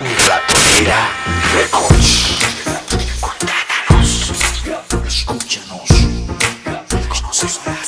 Ratoneira Records. Escúchanos. Escúchanos.